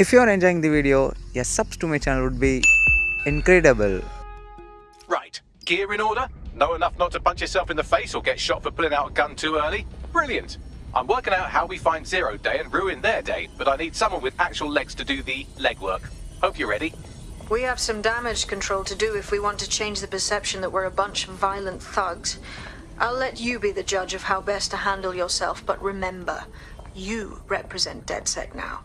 If you are enjoying the video, a subs to my channel would be incredible. Right, gear in order? Know enough not to punch yourself in the face or get shot for pulling out a gun too early? Brilliant! I'm working out how we find Zero Day and ruin their day, but I need someone with actual legs to do the legwork. Hope you're ready. We have some damage control to do if we want to change the perception that we're a bunch of violent thugs. I'll let you be the judge of how best to handle yourself, but remember, you represent DedSec now.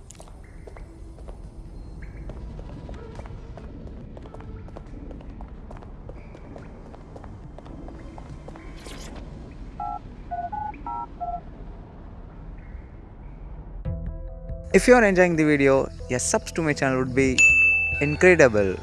If you are enjoying the video, a subs to my channel would be incredible.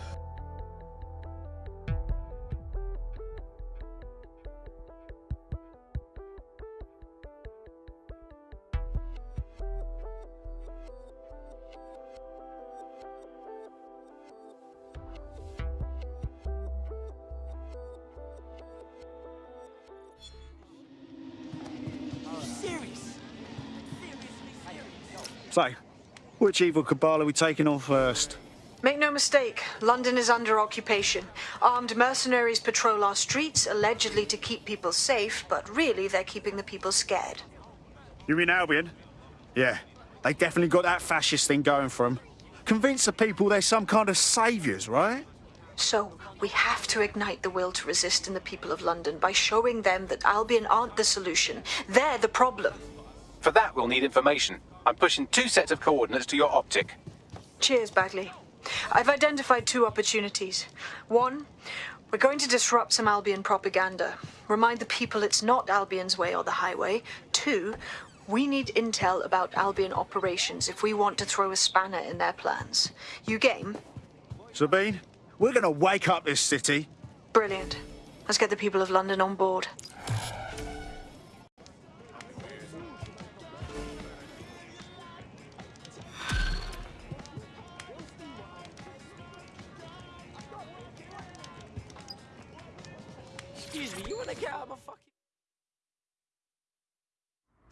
Which evil cabal are we taking on first? Make no mistake, London is under occupation. Armed mercenaries patrol our streets, allegedly to keep people safe, but really they're keeping the people scared. You mean Albion? Yeah, they definitely got that fascist thing going for them. Convince the people they're some kind of saviours, right? So, we have to ignite the will to resist in the people of London by showing them that Albion aren't the solution. They're the problem. For that, we'll need information. I'm pushing two sets of coordinates to your optic. Cheers, Bagley. I've identified two opportunities. One, we're going to disrupt some Albion propaganda. Remind the people it's not Albion's way or the highway. Two, we need intel about Albion operations if we want to throw a spanner in their plans. You game? Sabine, we're gonna wake up this city. Brilliant. Let's get the people of London on board. Excuse me, you wanna get out of my fucking...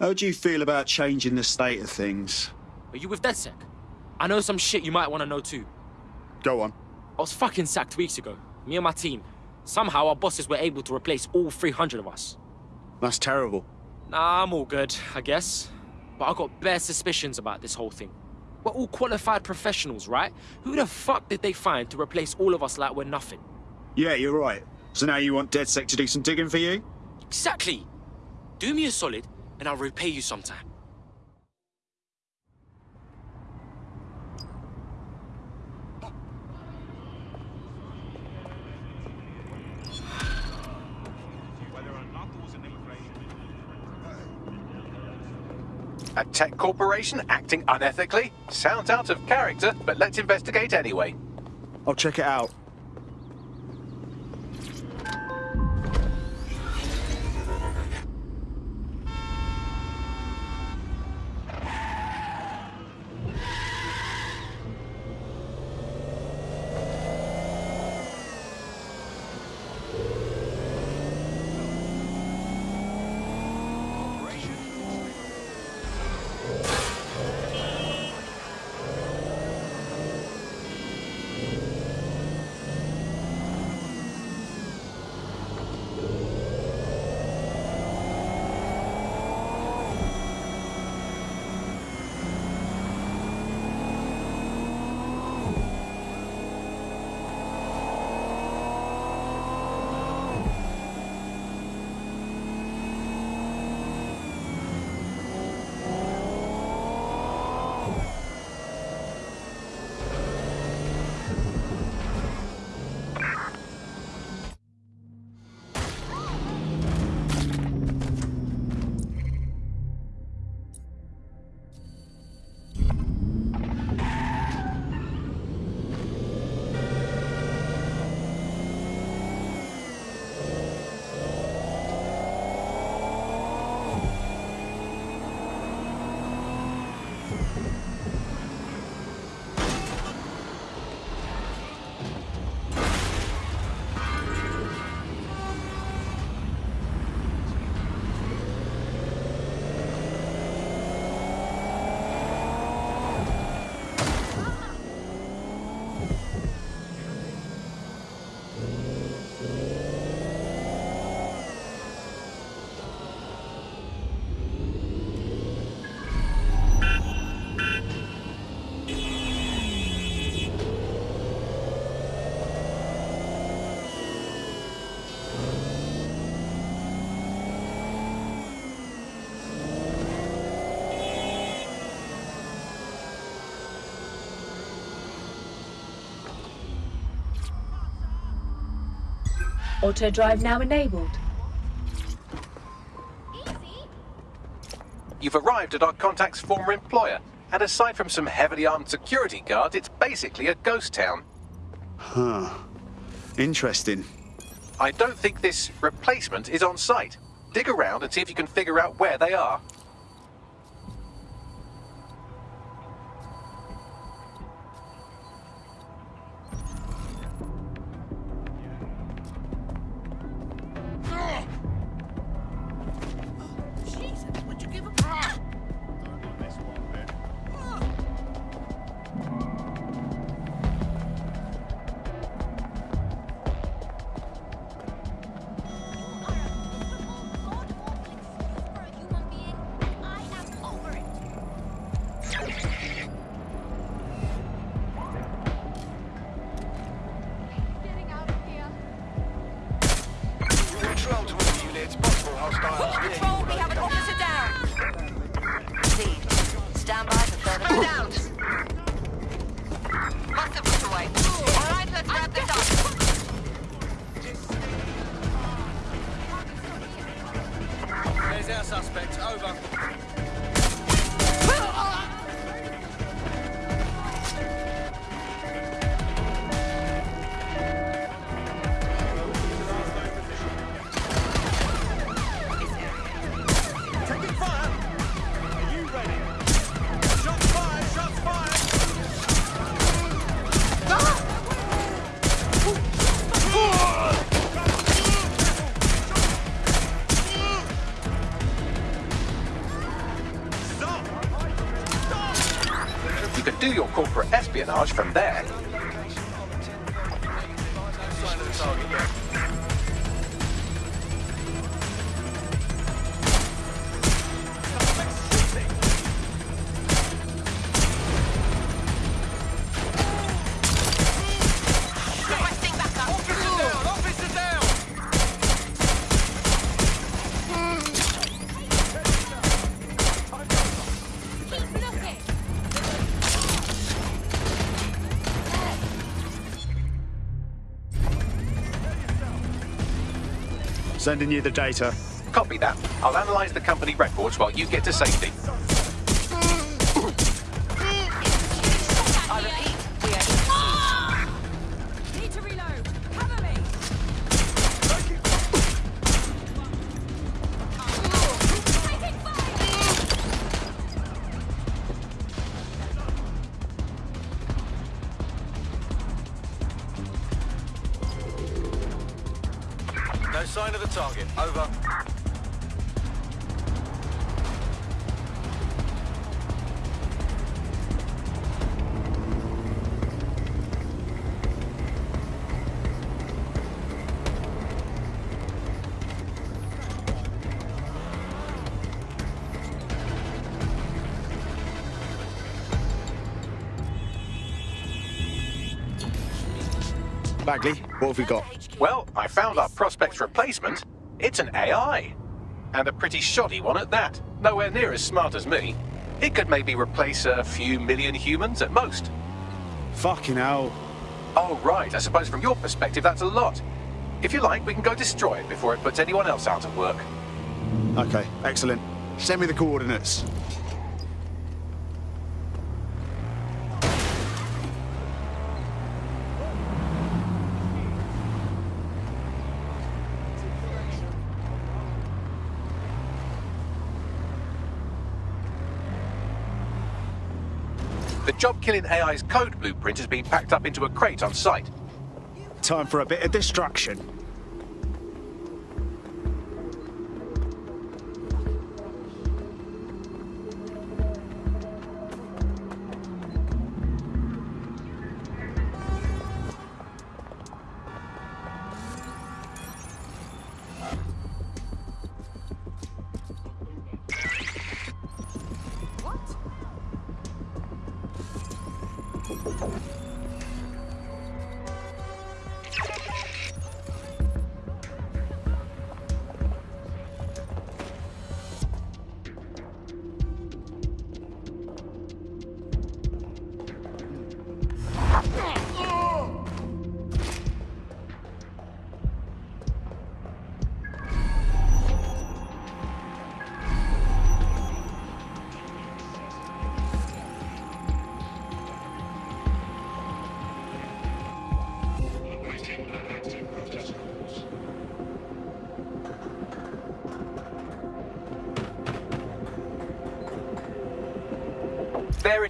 How do you feel about changing the state of things? Are you with DedSec? I know some shit you might want to know too. Go on. I was fucking sacked weeks ago. Me and my team. Somehow our bosses were able to replace all 300 of us. That's terrible. Nah, I'm all good, I guess. But I got bare suspicions about this whole thing. We're all qualified professionals, right? Who the fuck did they find to replace all of us like we're nothing? Yeah, you're right. So now you want DedSec to do some digging for you? Exactly! Do me a solid, and I'll repay you sometime. A tech corporation acting unethically? Sounds out of character, but let's investigate anyway. I'll check it out. Auto drive now enabled. You've arrived at our contact's former employer, and aside from some heavily armed security guards, it's basically a ghost town. Huh. Interesting. I don't think this replacement is on site. Dig around and see if you can figure out where they are. There's. Over. You can do your corporate espionage from there. Sending you the data. Copy that. I'll analyze the company records while you get to safety. No sign of the target. Over. Bagley, what have we got? Well, I found our prospect's replacement. It's an AI. And a pretty shoddy one at that. Nowhere near as smart as me. It could maybe replace a few million humans at most. Fucking hell. Oh, right. I suppose from your perspective, that's a lot. If you like, we can go destroy it before it puts anyone else out of work. Okay, excellent. Send me the coordinates. Job-killing AI's code blueprint has been packed up into a crate on site. Time for a bit of destruction.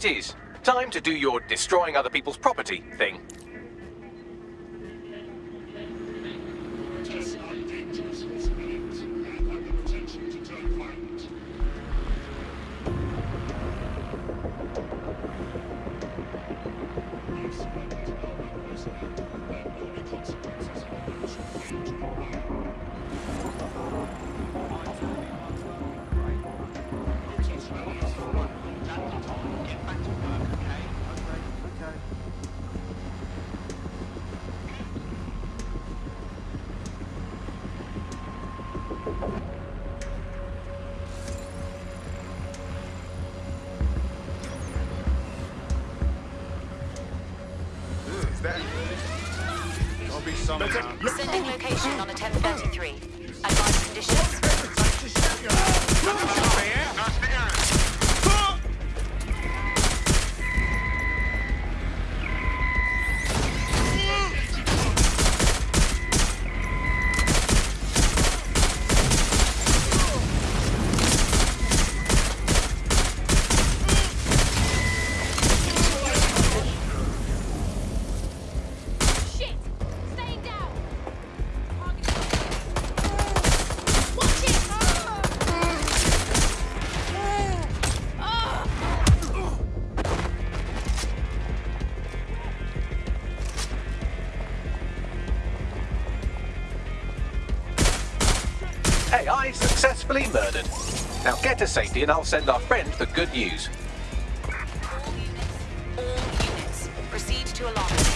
It is. Time to do your destroying other people's property thing. AI successfully murdered. Now get to safety and I'll send our friend the good news. All units. Proceed to alarm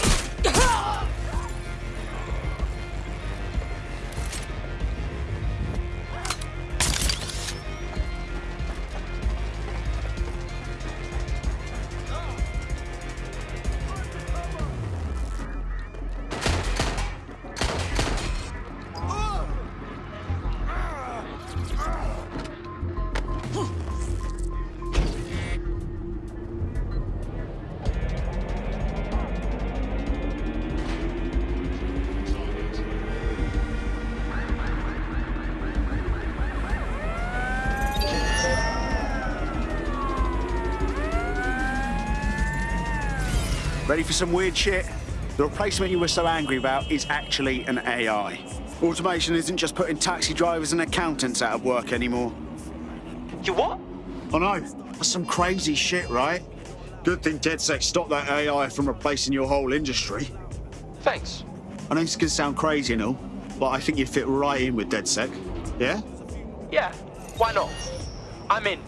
Ready for some weird shit? The replacement you were so angry about is actually an AI. Automation isn't just putting taxi drivers and accountants out of work anymore. You what? I know. That's some crazy shit, right? Good thing DedSec stopped that AI from replacing your whole industry. Thanks. I know this can sound crazy and all, but I think you fit right in with DedSec. Yeah? Yeah, why not? I'm in.